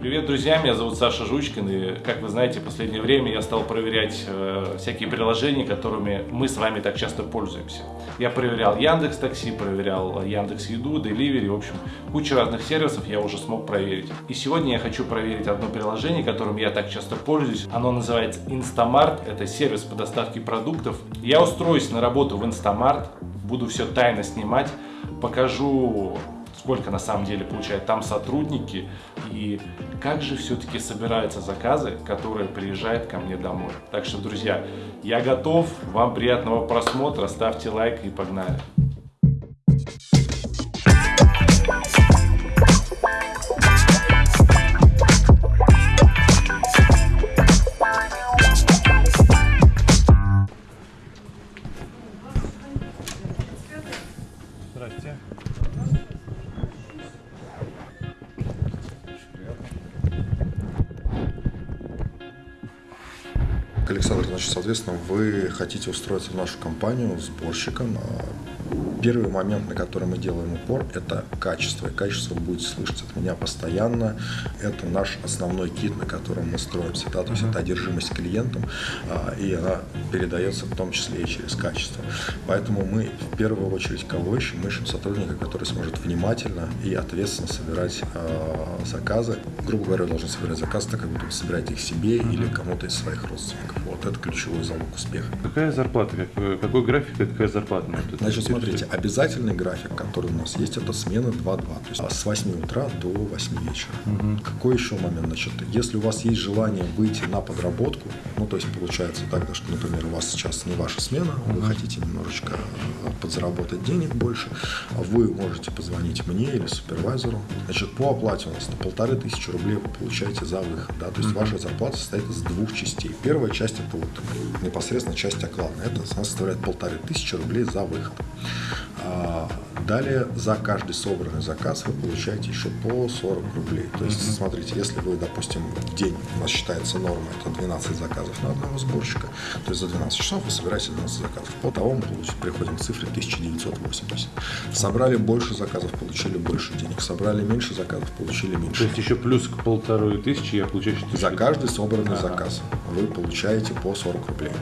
Привет, друзья! Меня зовут Саша Жучкин, и, как вы знаете, в последнее время я стал проверять э, всякие приложения, которыми мы с вами так часто пользуемся. Я проверял Яндекс Такси, проверял Яндекс Еду, Delivery, в общем, кучу разных сервисов я уже смог проверить. И сегодня я хочу проверить одно приложение, которым я так часто пользуюсь. Оно называется Instamart, это сервис по доставке продуктов. Я устроюсь на работу в Instamart, буду все тайно снимать, покажу сколько на самом деле получают там сотрудники и как же все-таки собираются заказы, которые приезжают ко мне домой. Так что, друзья, я готов, вам приятного просмотра, ставьте лайк и погнали. Александр, значит, соответственно, вы хотите устроиться в нашу компанию сборщиком. Первый момент, на который мы делаем упор, это качество. И качество вы будете слышать от меня постоянно. Это наш основной кит, на котором мы строимся. Да? То есть это одержимость клиентом, а, и она передается в том числе и через качество. Поэтому мы в первую очередь кого ищем? Мы ищем сотрудника, который сможет внимательно и ответственно собирать а, заказы. Грубо говоря, должен собирать заказы так, как будто вы собираете их себе или кому-то из своих родственников. Вот это ключевой залог успеха. Какая зарплата? Какой, какой график и какая зарплата? Значит, смотрите, обязательный график, который у нас есть, это смена 2-2, то есть с 8 утра до 8 вечера. Угу. Какой еще момент? Значит, если у вас есть желание выйти на подработку, ну, то есть получается так, что, например, у вас сейчас не ваша смена, вы хотите немножечко э, подзаработать денег больше, вы можете позвонить мне или супервайзеру. Значит, по оплате у нас на полторы тысячи рублей вы получаете за выход, да, то есть ваша зарплата состоит из двух частей. Первая часть это вот непосредственно часть оклада, это составляет полторы тысячи рублей за выход. А, далее за каждый собранный заказ вы получаете еще по 40 рублей. То есть, mm-hmm. смотрите, если вы, допустим, в день у нас считается норма, это 12 заказов на одного сборщика, то есть за 12 часов вы собираете 12 заказов. По того мы приходим к цифре 1980. Собрали больше заказов, получили больше денег. Собрали меньше заказов, получили меньше. То есть еще плюс к полторы тысячи я получаю 4 За каждый собранный ага. заказ вы получаете по 40 рублей.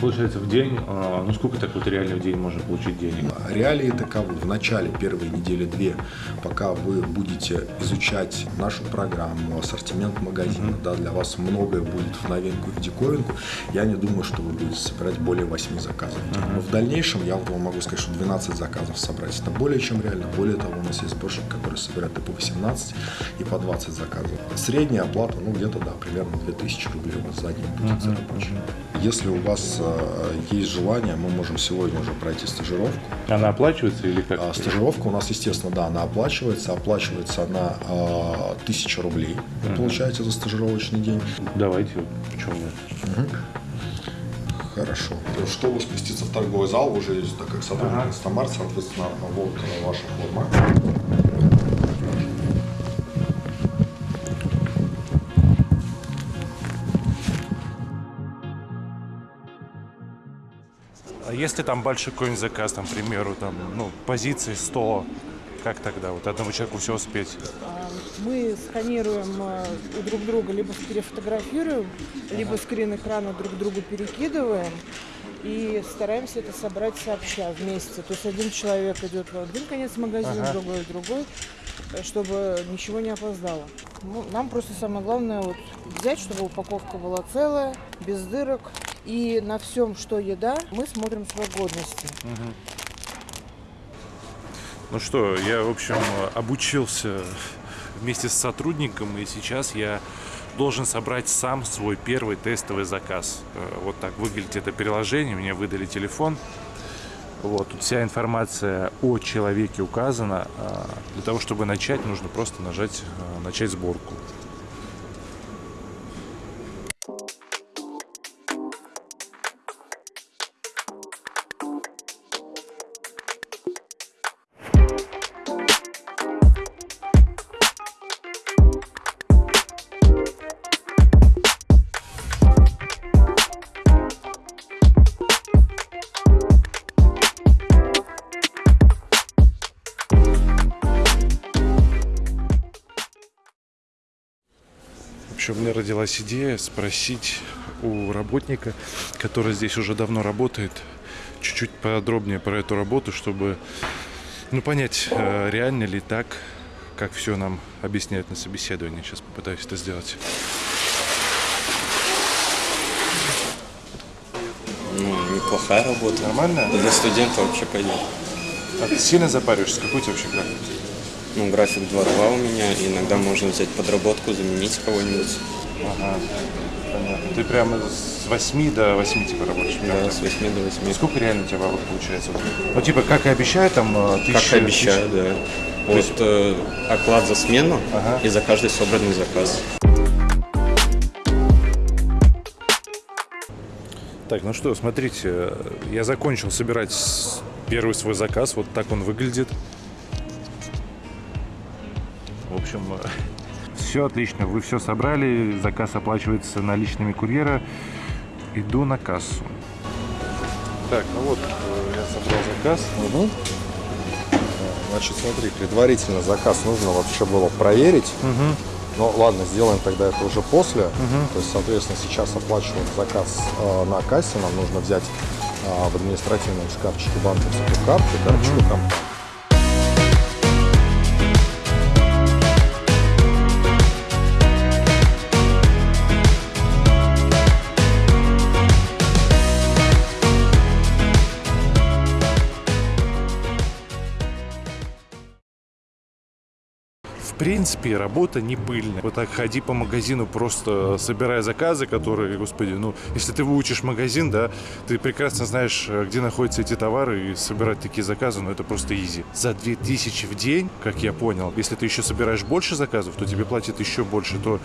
Получается в день, а, ну сколько так вот реально в день можно получить денег? Реалии таковы. В начале первой недели две, пока вы будете изучать нашу программу, ассортимент магазина, mm-hmm. да, для вас многое будет в новинку и в диковинку, я не думаю, что вы будете собирать более 8 заказов. Mm-hmm. Но в дальнейшем я вам могу сказать, что 12 заказов собрать это более чем реально. Более того, у нас есть сборщик, который собирает и по 18, и по 20 заказов. Средняя оплата, ну где-то, да, примерно 2000 рублей у вас за день будет mm-hmm. за рабочий. Если у вас э, есть желание, мы можем сегодня уже пройти стажировку. Она оплачивается или как? А, стажировка у нас, естественно, да, она оплачивается. Оплачивается она э, 1000 рублей. Вы uh-huh. получаете за стажировочный день. Давайте, почему нет? Угу. Хорошо. Чтобы спуститься в торговый зал, уже так как сотрудник ага. Стамар, соответственно, вот ваша форма. А если там большой какой-нибудь заказ, там, к примеру, там, ну, позиции 100, как тогда вот одному человеку все успеть? Мы сканируем э, у друг друга, либо перефотографируем, либо скрин экрана друг другу перекидываем и стараемся это собрать сообща вместе. То есть один человек идет в один конец магазина, ага. другой в другой, э, чтобы ничего не опоздало. Ну, нам просто самое главное вот взять, чтобы упаковка была целая, без дырок, и на всем, что еда, мы смотрим срок годности. Ну что, я, в общем, обучился вместе с сотрудником, и сейчас я должен собрать сам свой первый тестовый заказ. Э, вот так выглядит это приложение, мне выдали телефон. Вот, тут вся информация о человеке указана. А для того, чтобы начать, нужно просто нажать э, «Начать сборку». Общем, у меня родилась идея спросить у работника, который здесь уже давно работает, чуть-чуть подробнее про эту работу, чтобы ну, понять, э, реально ли так, как все нам объясняют на собеседовании. Сейчас попытаюсь это сделать. Ну, неплохая работа. Нормально? Для студента вообще пойдет. А ты сильно запариваешься? Какой у тебя вообще график? Ну, график 2-2 у меня, и иногда можно взять подработку, заменить кого-нибудь. Ага, понятно. Ты прямо с 8 до 8 типа работаешь? Да, с 8 до 8. Сколько реально у тебя бабок получается? Ну, типа, как и обещают, там, э, Как тысяча... обещаю, да. Вот э, оклад за смену Ага. и за каждый собранный заказ. Так, ну что, смотрите, я закончил собирать первый свой заказ. Вот так он выглядит. Все отлично. Вы все собрали. Заказ оплачивается наличными курьера. Иду на кассу. Так, ну вот, э, я собрал заказ. Мгм. Значит, смотри, предварительно заказ нужно вообще было проверить. Ну ладно, сделаем тогда это уже после. То есть, соответственно, сейчас оплачиваем заказ э, на кассе. Нам нужно взять э, в административном шкафчике банковскую карту, карточку компании. Принципе, работа не пыльная. Вот так ходи по магазину, просто собирая заказы, которые, господи, ну, если ты выучишь магазин, да, ты прекрасно знаешь, э, где находятся эти товары, и собирать такие заказы, ну, это просто изи. За 2000 в день, как я понял, если ты еще собираешь больше заказов, то тебе платят еще больше, то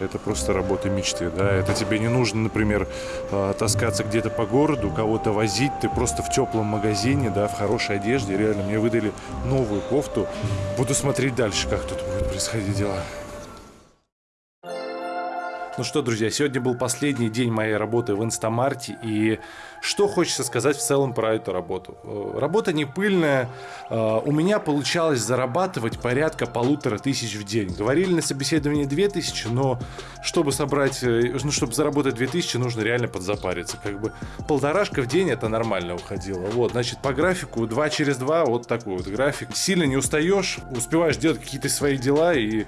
это просто работа мечты, да, это тебе не нужно, например, э, таскаться где-то по городу, кого-то возить, ты просто в теплом магазине, да, в хорошей одежде, реально, мне выдали новую кофту, буду смотреть дальше, как тут будут происходить дела. Ну что, друзья, сегодня был последний день моей работы в Инстамарте, и что хочется сказать в целом про эту работу. Э, Работа не пыльная, э, у меня получалось зарабатывать порядка полутора тысяч в день. Говорили на собеседовании две тысячи, но чтобы собрать, э, ну, чтобы заработать две тысячи, нужно реально подзапариться. Как бы полторашка в день это нормально уходило. Вот, значит, по графику 2 через 2, вот такой вот график. Сильно не устаешь, успеваешь делать какие-то свои дела и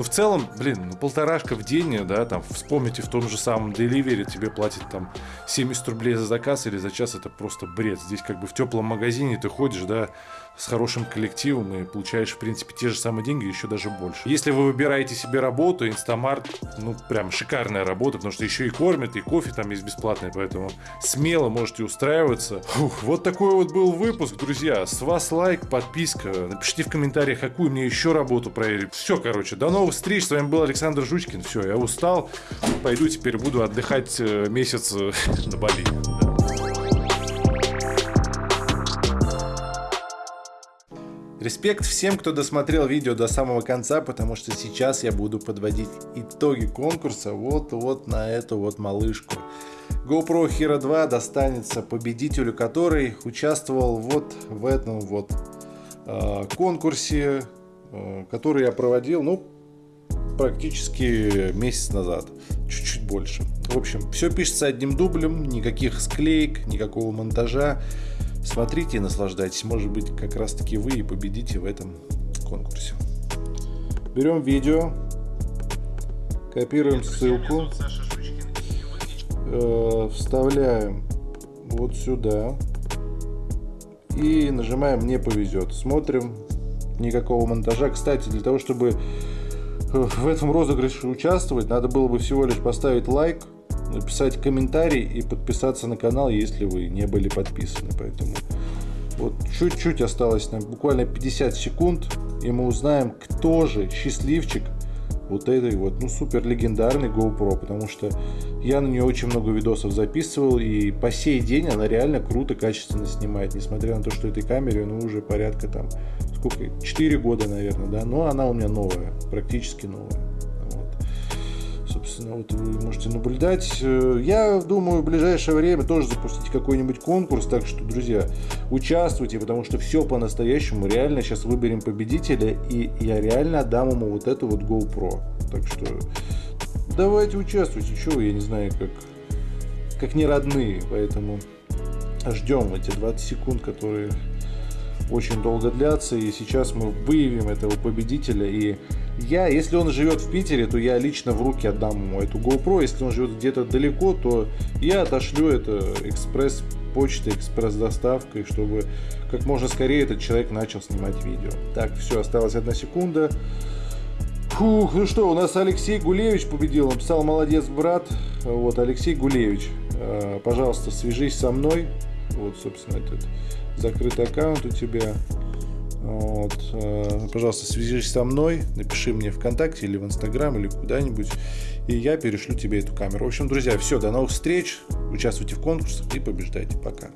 ну, в целом, блин, ну, полторашка в день, да, там, вспомните, в том же самом Delivery тебе платят там 70 рублей за заказ или за час, это просто бред. Здесь как бы в теплом магазине ты ходишь, да, с хорошим коллективом и получаешь, в принципе, те же самые деньги, еще даже больше. Если вы выбираете себе работу, Инстамарт, ну, прям шикарная работа, потому что еще и кормят, и кофе там есть бесплатный, поэтому смело можете устраиваться. Фух, вот такой вот был выпуск, друзья. С вас лайк, подписка. Напишите в комментариях, какую мне еще работу проверить. Все, короче, до новых встреч. С вами был Александр Жучкин. Все, я устал. Пойду теперь буду отдыхать э, месяц э, на Бали. Респект всем, кто досмотрел видео до самого конца, потому что сейчас я буду подводить итоги конкурса вот-вот на эту вот малышку. GoPro Hero 2 достанется победителю, который участвовал вот в этом вот э, конкурсе, э, который я проводил, ну, практически месяц назад, чуть-чуть больше. В общем, все пишется одним дублем, никаких склеек, никакого монтажа. Смотрите и наслаждайтесь. Может быть, как раз таки вы и победите в этом конкурсе. Берем видео, копируем ссылку, э, вставляем вот сюда и нажимаем «Мне повезет». Смотрим, никакого монтажа. Кстати, для того, чтобы в этом розыгрыше участвовать, надо было бы всего лишь поставить лайк, написать комментарий и подписаться на канал, если вы не были подписаны. Поэтому вот чуть-чуть осталось нам, буквально 50 секунд, и мы узнаем, кто же счастливчик вот этой вот, ну, супер легендарной GoPro, потому что я на нее очень много видосов записывал, и по сей день она реально круто, качественно снимает, несмотря на то, что этой камере, ну, уже порядка там, сколько, 4 года, наверное, да, но она у меня новая, практически новая. Собственно, вот вы можете наблюдать. Э, Я думаю, в ближайшее время тоже запустить какой-нибудь конкурс. Так что, друзья, участвуйте, потому что все по-настоящему. Реально сейчас выберем победителя, и я реально отдам ему вот эту вот GoPro. Так что давайте участвуйте, вы, я не знаю, как, как не родные, поэтому ждем эти 20 секунд, которые очень долго длятся, и сейчас мы выявим этого победителя, и я, если он живет в Питере, то я лично в руки отдам ему эту GoPro, если он живет где-то далеко, то я отошлю это экспресс почтой, экспресс-доставкой, чтобы как можно скорее этот человек начал снимать видео. Так, все, осталась одна секунда. Фух, ну что, у нас Алексей Гулевич победил, он писал «Молодец, брат». Вот, Алексей Гулевич, э, пожалуйста, свяжись со мной. Вот, собственно, этот закрытый аккаунт у тебя. Вот, э, пожалуйста, свяжись со мной, напиши мне ВКонтакте или в Инстаграм или куда-нибудь, и я перешлю тебе эту камеру. В общем, друзья, все, до новых встреч, участвуйте в конкурсах и побеждайте. Пока.